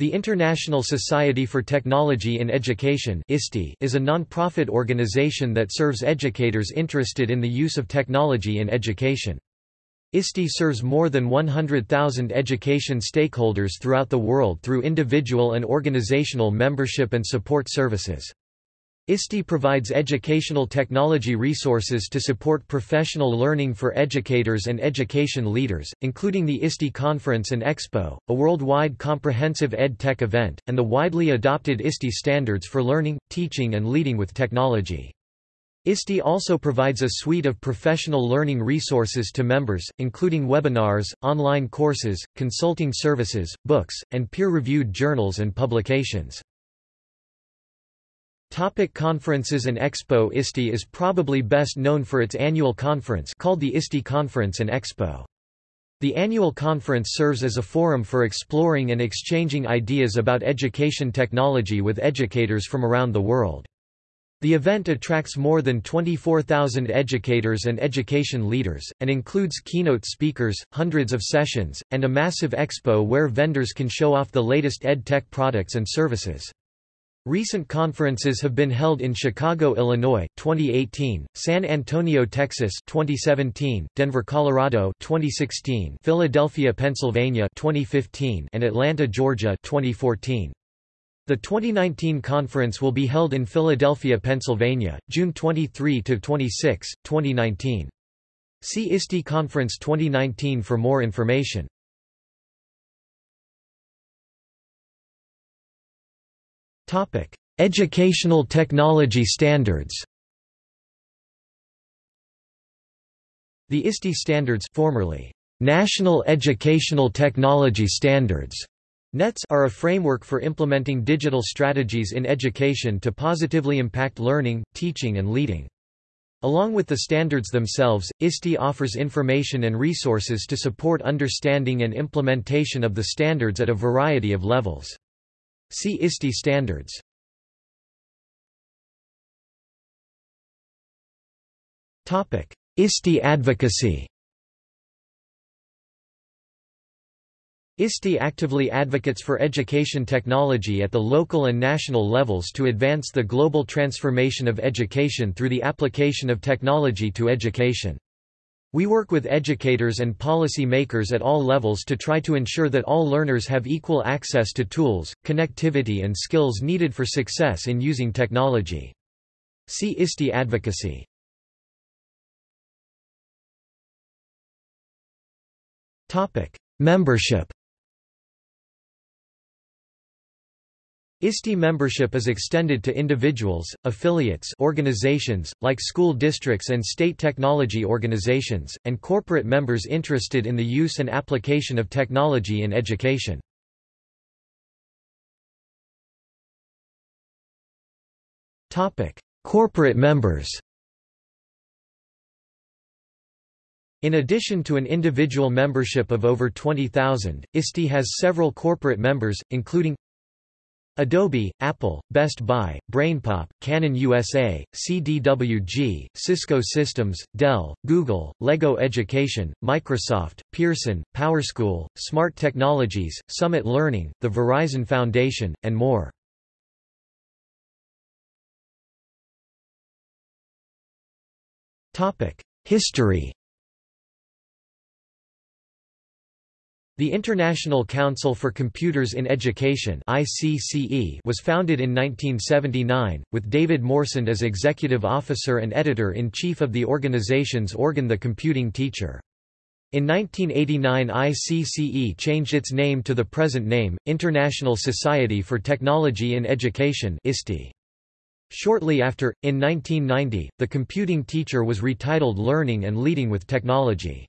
The International Society for Technology in Education is a non-profit organization that serves educators interested in the use of technology in education. ISTE serves more than 100,000 education stakeholders throughout the world through individual and organizational membership and support services. ISTE provides educational technology resources to support professional learning for educators and education leaders, including the ISTE Conference and Expo, a worldwide comprehensive ed tech event, and the widely adopted ISTE standards for learning, teaching and leading with technology. ISTE also provides a suite of professional learning resources to members, including webinars, online courses, consulting services, books, and peer-reviewed journals and publications. Topic conferences and Expo ISTE is probably best known for its annual conference called the ISTE Conference and Expo. The annual conference serves as a forum for exploring and exchanging ideas about education technology with educators from around the world. The event attracts more than 24,000 educators and education leaders, and includes keynote speakers, hundreds of sessions, and a massive expo where vendors can show off the latest ed tech products and services. Recent conferences have been held in Chicago, Illinois 2018, San Antonio, Texas 2017, Denver, Colorado 2016, Philadelphia, Pennsylvania 2015, and Atlanta, Georgia 2014. The 2019 conference will be held in Philadelphia, Pennsylvania, June 23 to 26, 2019. See ISTE Conference 2019 for more information. Educational technology standards The ISTE standards formerly National Educational Technology Standards NETS are a framework for implementing digital strategies in education to positively impact learning, teaching and leading. Along with the standards themselves, ISTE offers information and resources to support understanding and implementation of the standards at a variety of levels. See ISTE standards. Topic: ISTE advocacy ISTE actively advocates for education technology at the local and national levels to advance the global transformation of education through the application of technology to education. We work with educators and policy makers at all levels to try to ensure that all learners have equal access to tools, connectivity and skills needed for success in using technology. See ISTE advocacy. Membership ISTE membership is extended to individuals, affiliates organizations, like school districts and state technology organizations, and corporate members interested in the use and application of technology in education. corporate members In addition to an individual membership of over 20,000, ISTE has several corporate members, including Adobe, Apple, Best Buy, BrainPop, Canon USA, CDWG, Cisco Systems, Dell, Google, LEGO Education, Microsoft, Pearson, PowerSchool, Smart Technologies, Summit Learning, the Verizon Foundation, and more. History The International Council for Computers in Education was founded in 1979, with David Moursund as executive officer and editor-in-chief of the organization's organ The Computing Teacher. In 1989 ICCE changed its name to the present name, International Society for Technology in Education Shortly after, in 1990, The Computing Teacher was retitled Learning and Leading with Technology.